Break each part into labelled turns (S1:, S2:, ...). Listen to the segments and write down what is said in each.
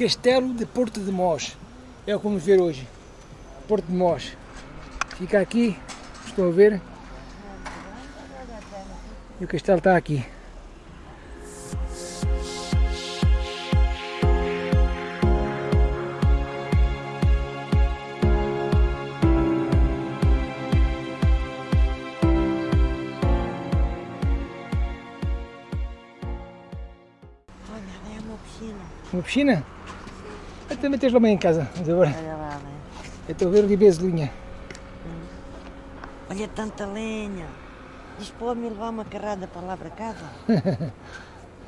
S1: Castelo de Porto de Mós. É o que vamos ver hoje. Porto de Mós. Fica aqui, estão a ver? E o castelo está aqui.
S2: Olha, é uma piscina.
S1: Uma piscina? Também tens lá em casa. Mas agora
S2: Olha lá, né?
S1: eu estou a ver ali bezelinha.
S2: Olha tanta lenha. Diz pode-me levar uma carrada para lá para casa.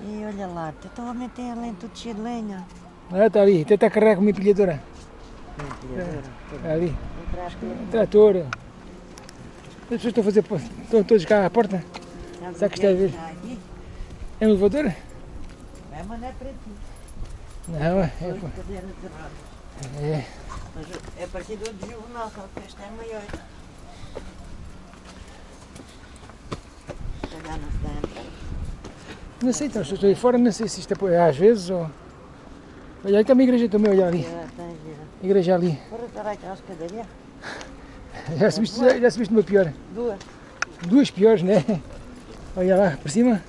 S2: e olha lá, então a tem a lenha tudo cheio de lenha.
S1: Ah, está ali. Até está carregado com uma empilhadora. Está ali. Trator. As pessoas estão a fazer. Estão todos cá à porta. Será que está a ver? É um elevador?
S2: É, mas não é para ti.
S1: Não, é.
S2: Rodas.
S1: é.
S2: Mas é parecido ao de juvenal, só que este é maior. Não
S1: sei, então, se estou aí fora, não sei se isto é às vezes ou. Olha, aí está uma igreja também, olha ali.
S2: Já.
S1: Igreja ali. Já subiste, já subiste uma pior.
S2: Duas.
S1: Duas piores, né? Olha lá, por cima.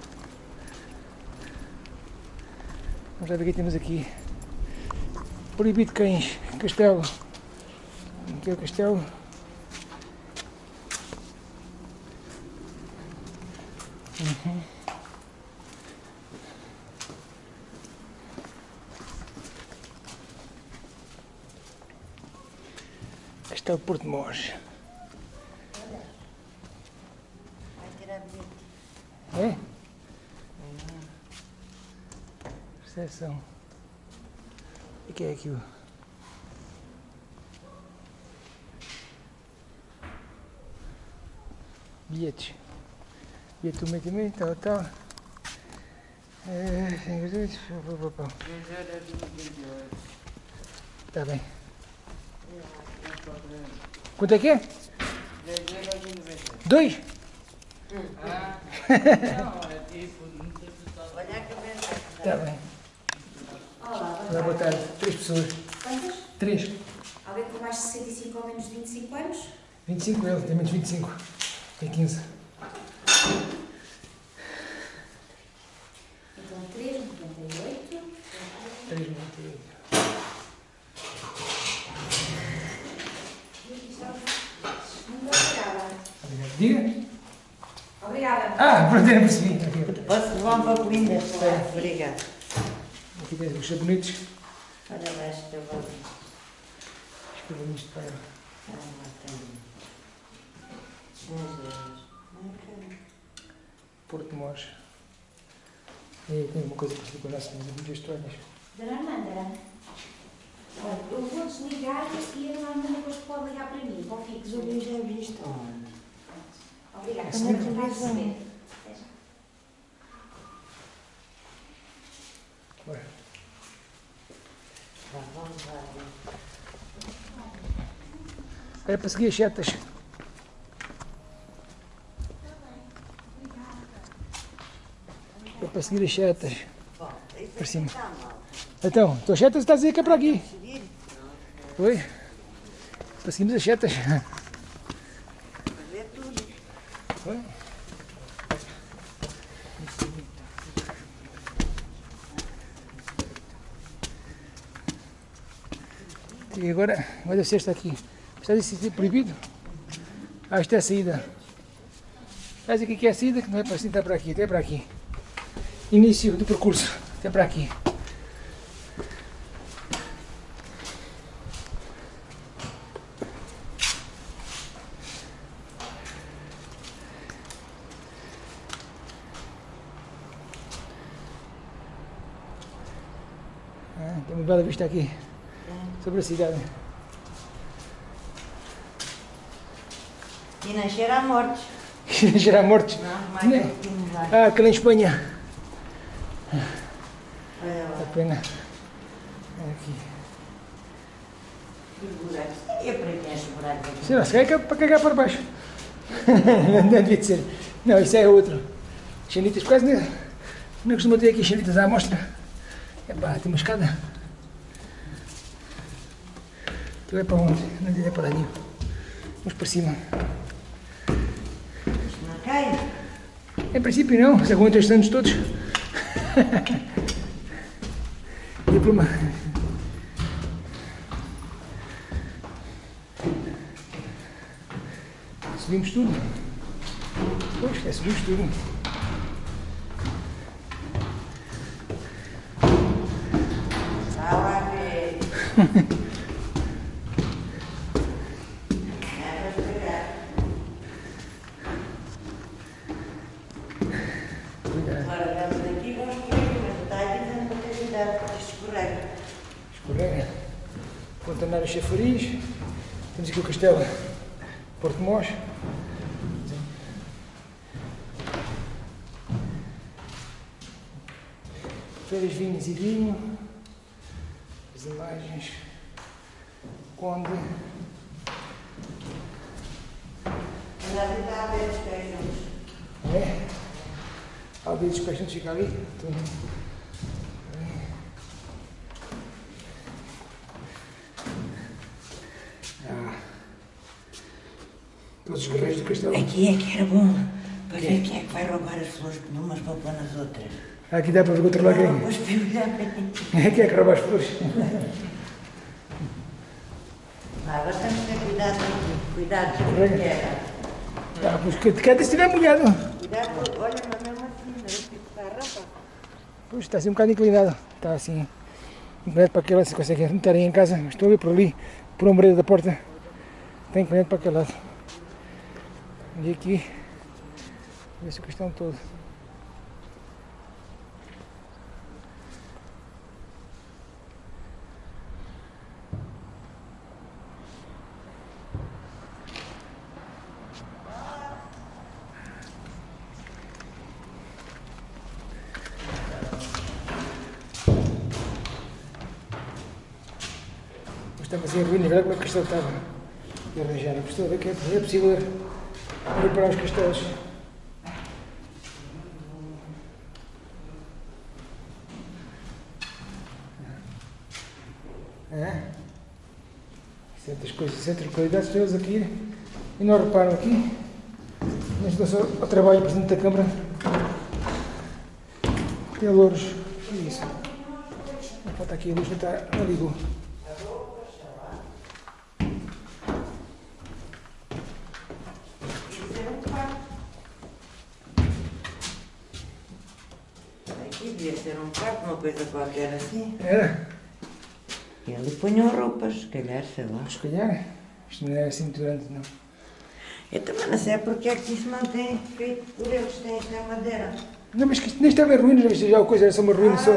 S1: Vamos lá ver o que temos aqui. Proibido cães. Castelo. Aqui é o castelo. Uhum. Este é Porto Mós.
S2: Vai tirar bilhete.
S1: É? Recepção. O que é aquilo? Bilhete do meio também, tal, tal. É, Está bem. Quanto é que é? Dois?
S2: Olha a cabeça.
S1: Está bem. Olá, boa tarde. Três pessoas.
S3: Quantas?
S1: Três.
S3: Alguém com mais de 65 ou menos de 25 anos?
S1: 25 ele, tem menos 25. Tem 15.
S3: Então 3, 98.
S1: 3, 98.
S3: Muito obrigada.
S1: Obrigado. Diga.
S3: Obrigada.
S1: Ah, pronto, eu percebi.
S2: Posso levar um papelinho? Obrigada.
S1: Aqui tem os sabonetes.
S2: Olha lá.
S1: Escrevam isto para ela.
S2: Ah, lá tem. Euros.
S1: Porto de Mós. E tem uma coisa parecida com a nossa, mas é muito estranhas.
S3: Dona Armanda, olha, eu vou desligar e a Armanda depois pode ligar para mim, para o fixo.
S2: eu já vi isto?
S3: Obrigada.
S1: Sim.
S3: Está a receber. Até já.
S1: Bora.
S2: Vá, vamos lá.
S1: Era para seguir as setas. É para seguir as setas. Por cima.
S2: mal.
S1: Então, tuas setas está a dizer que é para aqui. Foi? Para seguirmos as setas.
S2: Para ver tudo.
S1: Foi? E agora, olha se esta aqui. Está a dizer proibido? Ah, isto é a saída. Está a dizer que aqui é a saída, que não é para assim, está para aqui, até para aqui. Início do percurso, até para aqui. Ah, tem uma bela vista aqui sobre a cidade.
S2: E não cheira a mortes.
S1: Mortes.
S2: Não, mais
S1: Né?
S2: que lá.
S1: Ah, aquela em Espanha.
S2: Olha lá.
S1: A pena. É aqui.
S2: Que buracos. E para quem é buraco aqui?
S1: Sei lá, se calhar é para cagar para baixo. não devia de ser. Não, isso é outro. Xanitas, quase não, não costuma ter aqui xanitas à amostra. Epá, tem uma escada. Tu é para onde? Não é para ali. Vamos para cima.
S2: Não cai?
S1: Em princípio não, se aguenta estes anos todos. e por uma... Subimos tudo. Pois, é subimos tudo.
S2: Está lá a ver. É para pegar.
S1: Cuidado.
S2: Agora vamos aqui, vamos por aqui, mas está aí dizendo para ter cuidado, porque escorrega.
S1: Escorrega. Fontanário Chafariz. Temos aqui o castelo Porto Mós. Feiras, vinhos e vinho. As imagens. Conde.
S2: Mas ali está a ver os pés juntos.
S1: É? A dos peixes fica ali. Tudo. Ah. Todos os guerreiros do castelo.
S2: Aqui é que era bom para ver quem é que vai roubar as flores de umas para pôr nas outras.
S1: Aqui dá para controlar quem?
S2: Vamos piolhar.
S1: É que é que rouba as flores.
S2: Ah, Agora temos que ter cuidado. Cuidado,
S1: Escorrega.
S2: terra.
S1: Ah, pois que se estiver molhado.
S2: Cuidado, olha, mas mesmo assim, não é que está a.
S1: Pois está assim um bocado inclinado. Está assim. Inclinado para aquele lado, se conseguem meter aí em casa. Mas estou a ver por ali, por parede da porta. Está inclinado para aquele lado. E aqui, ver se o castelo todo. Estava assim em ruína, olha como é que o castelo estava. E arranjar. Estou a ver que é é possível reparar os castelos. É? Certas coisas, certas qualidades que eles aqui e não reparam aqui. Mas dou só ao trabalho do Presidente da Câmara. Tem louros. É isso? Falta aqui a luz, não está. Não ligou.
S2: Aqui devia ser um quarto, uma coisa qualquer assim.
S1: Era?
S2: E ali punham roupas, se calhar, sei lá.
S1: Se calhar. Isto não é assim muito grande, não.
S2: Eu também não sei porque é que isso mantém feito por eles, tem esta madeira.
S1: Não, mas que isto nem estava em ruínas, isto já é uma coisa, era só uma ruína só.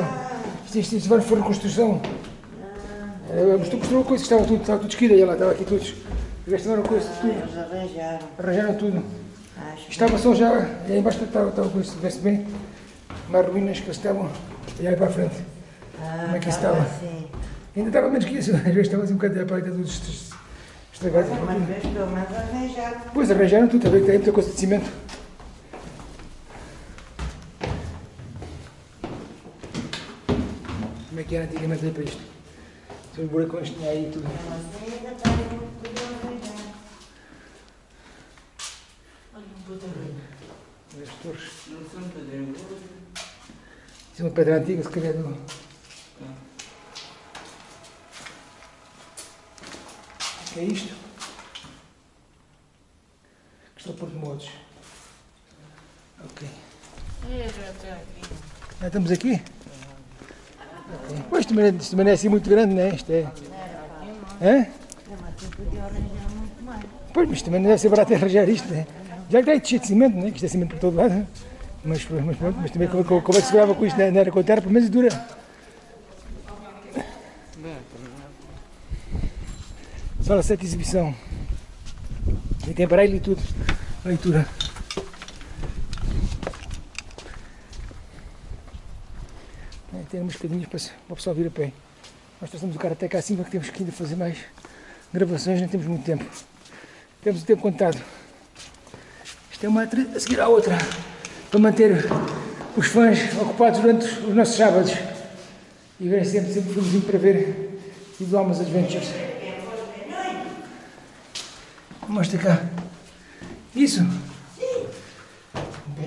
S1: Isto, isto, isto foi reconstrução. É, Mas tu construiu coisa que estava tudo, estava tudo esquida, e lá estava aqui tudo. Gastaram coisa,
S2: Ah,
S1: tudo.
S2: eles arranjaram.
S1: Arranjaram tudo.
S2: Acho.
S1: Estava só já, aí embaixo estava, estava coisa, se bem, mais ruínas que estavam, e aí para a frente.
S2: Ah,
S1: como é que isso
S2: estava assim.
S1: Ainda estava menos que isso, às vezes estava assim um bocado de paleta tudo est- estragado.
S2: Mas vês, pelo menos arranjaram.
S1: Depois arranjaram tudo, está a ver que tem muita coisa de cimento. Como é que era antigamente para isto? Os buracões tinha aí tudo.
S2: Mesmo assim, ainda está aí muito tudo arranjado.
S1: As torres. Isso é uma pedra antiga, se calhar do... O que é isto? Castelo Porto de Modos. Ok. Já estamos aqui? Ok. Pois isto também, isto também não é assim muito grande, né? Isto é. Hã? Pois, mas também não deve ser barato arranjar isto, né? Já que está cheio de cimento, né? Que isto é cimento por todo lado. Mas, mas mas também como, como é que se grava com isto? Não era com a terra, pelo menos dura. Sala 7 exibição. E tem braille e tudo. Leitura. Tem umas escadinhas para, para o pessoal vir a pé. Nós trouxemos o cara até cá acima que temos que ainda fazer mais gravações, não temos muito tempo. Temos o tempo contado. Isto é uma a seguir à outra. Para manter os fãs ocupados durante os nossos sábados. E verem sempre, sempre filmezinho para ver e do Almas Adventures. Mostra cá. Isso?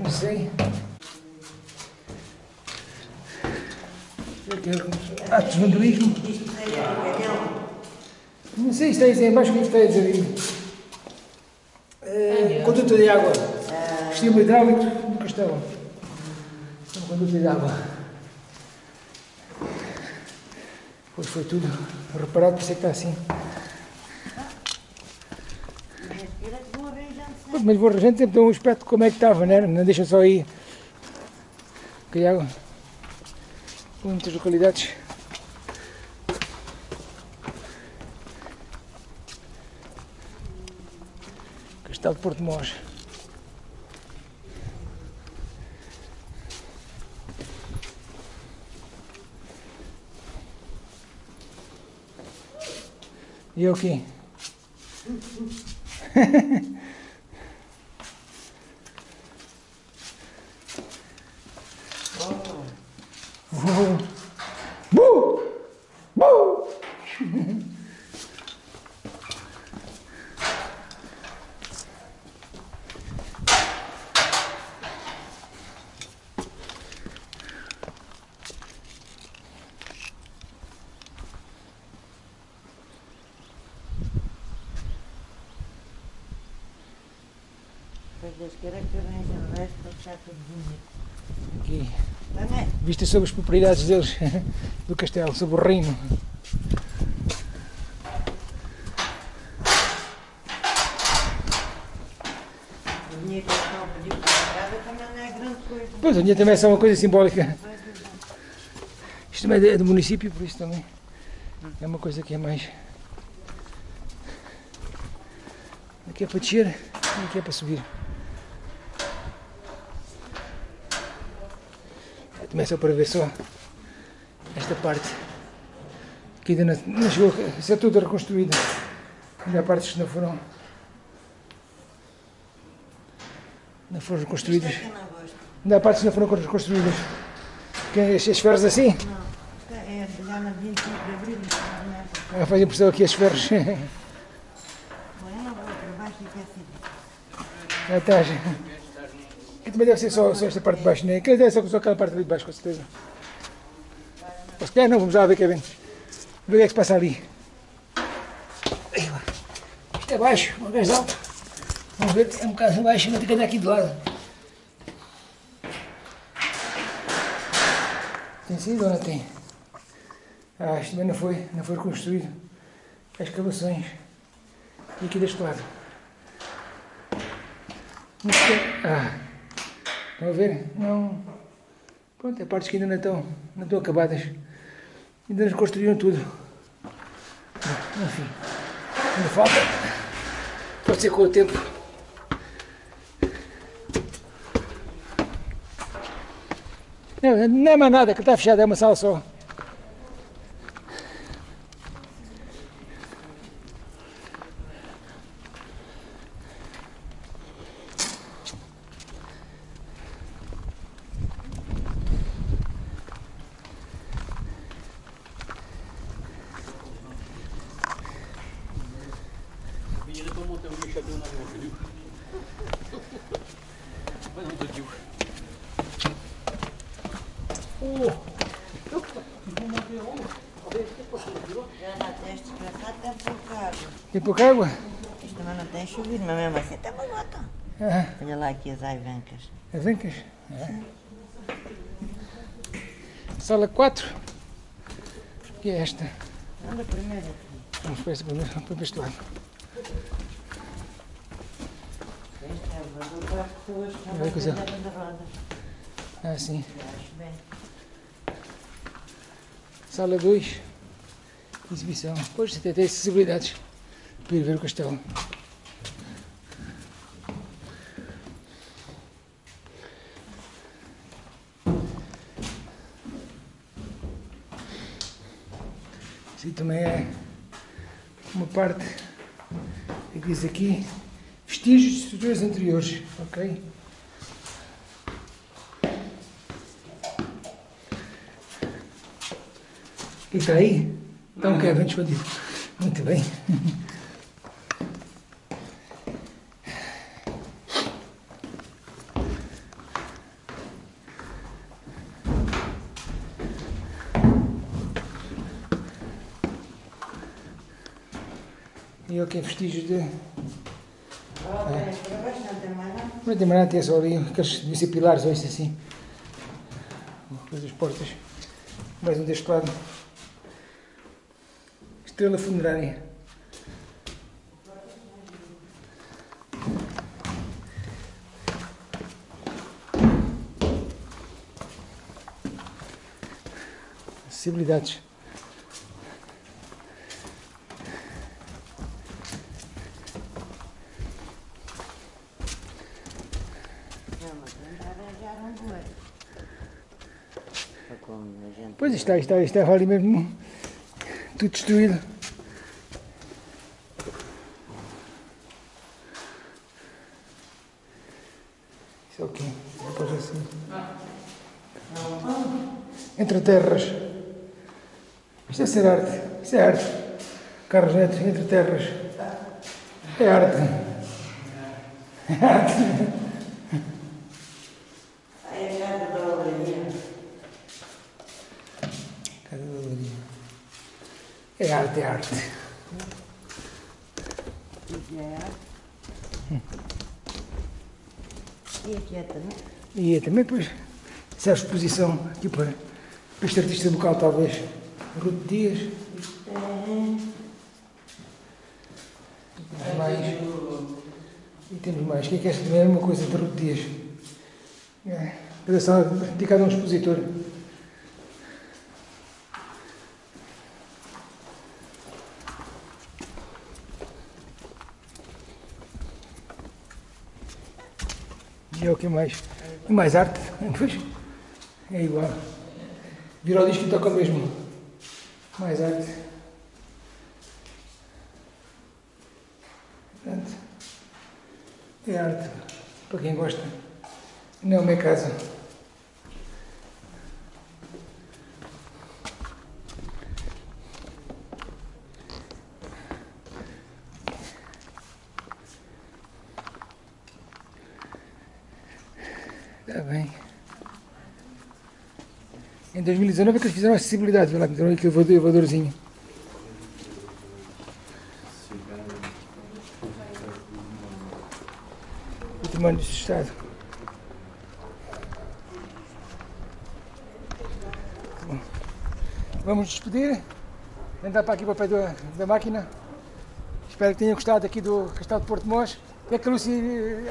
S1: Não sei. Atos de vandalismo. Não sei se está aí embaixo o que está a dizer. É, conduta de água. Estímulo hidráulico do castelo. Uma conduta de água. Depois foi tudo reparado, por isso é que está assim. Pois, mas vou a gente tem um aspecto como é que estava, né? não deixa só aí. Que água. Muitas localidades. Castelo de Porto Mós. E eu aqui? Oh. Bu! Bu!
S2: Depois Deus queira que arranje o resto para ficar tudo bonito.
S1: Aqui, vista sobre as propriedades deles, do castelo, sobre o reino.
S2: É grande coisa.
S1: Pois, a minha também é só uma coisa simbólica. Isto também é do município, por isso também é uma coisa que é mais. Aqui é para descer e aqui é para subir. É só para ver só esta parte que ainda não, não chegou a ser tudo reconstruída. Ainda há partes que não foram. Não foram reconstruídas.
S2: É gosto.
S1: Ainda há partes que não foram reconstruídas. Que as, as ferros assim.
S2: Não, isto é já na 25 de abril. não é?
S1: Ah, Faz impressão aqui as ferros.
S2: Eu não vou para baixo e quer assim.
S1: Já estás. Aqui também deve ser só, só esta parte de baixo, né? Aquilo deve ser só aquela parte ali de baixo, com certeza. Ou se calhar não, vamos lá ver, Kevin. Ver o que é que se passa ali. Isto é baixo, uma vez alto. Vamos ver, é um bocado baixo, mas tem que andar aqui de lado. Tem sido ou não tem? Ah, isto também não foi, não foi reconstruído. As escavações. E aqui deste lado. Ah, estão a ver? Não. Pronto, é partes que ainda não estão, não estão acabadas. Ainda não construíram tudo. Enfim, ainda falta. Pode ser com o tempo. Não, não é mais nada, que está fechado, é uma sala só.
S4: Menina, tô montando um lixador na rua, viu? Vai não, Dodil.
S2: Já na testa, já está tem pouca água. Também não tem chovido, mas mesmo assim está bonito.
S1: Ah,
S2: Olha lá aqui as aivancas.
S1: as ancas. É. Sala 4. Que é esta?
S2: Anda primeiro.
S1: Vamos para vamos para este lado.
S2: Este é o elevador para as pessoas que
S1: Olha que coisa. Ah, sim. Sala 2. Exibição. Pois até tem acessibilidades para ir ver o castelo. Isso também é uma parte que diz aqui vestígios de estruturas anteriores, ok? E está aí? Então uhum. quebra, expandido. Muito bem. e ok, vestígios de
S2: não tem mais nada.
S1: Tem só ali aqueles pilares ou isso assim. Depois as portas. Mais um deste lado. Estrela funerária. Acessibilidades.
S2: Não, mas vamos arranjar um bueiro. Para como a gente...
S1: Pois está, está, está ali mesmo tudo destruído. Isso é o quê? Depois assim. Entre terras. Isto é ser arte. Isto é arte. Carlos Neto, entre terras. É arte. É arte.
S2: Aí a casa da olaria.
S1: Casa da Lourinha. É arte, é arte.
S2: E aqui é também.
S1: E é também depois essa exposição aqui para, para este artista local talvez. Ruto Dias. Mais. E temos mais. O que é que é esta também? É uma coisa de Ruto Dias. É. Dedicada a um expositor. E é o que mais? Mais arte? É igual. Virou o disco e toca o mesmo. Mais arte. É arte. Para quem gosta. Não é uma casa. Está bem. Em 2019 é que eles fizeram acessibilidade, lá, meteram aquele elevador- elevadorzinho. Património do Estado. Bom, Vamos despedir. Andar para aqui para o pé da, da máquina. Espero que tenham gostado aqui do Castelo de Porto Mós. O que é que a Lúcia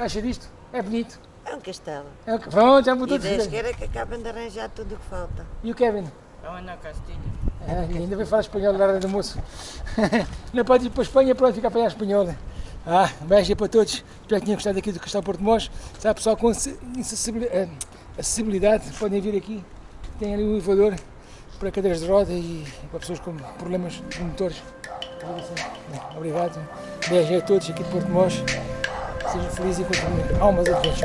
S1: acha disto? É bonito.
S2: É um castelo.
S1: É o Pronto, já mudou
S2: E que acabem de arranjar tudo o que falta.
S1: E o Kevin?
S4: É uma Castilha.
S1: É, ainda vai falar espanhol na hora do almoço. Não pode ir para a Espanha, pronto, fica a apanhar espanhol. Ah, um beijo aí para todos. Espero que tenham gostado aqui do Castelo Porto de Mós. Sabe, pessoal com eh, acessibilidade, podem vir aqui. Tem ali um elevador para cadeiras de roda e para pessoas com problemas de motores. Obrigado. Beijo a todos aqui de Porto Mós. Sejam felizes e continuem almas a todos.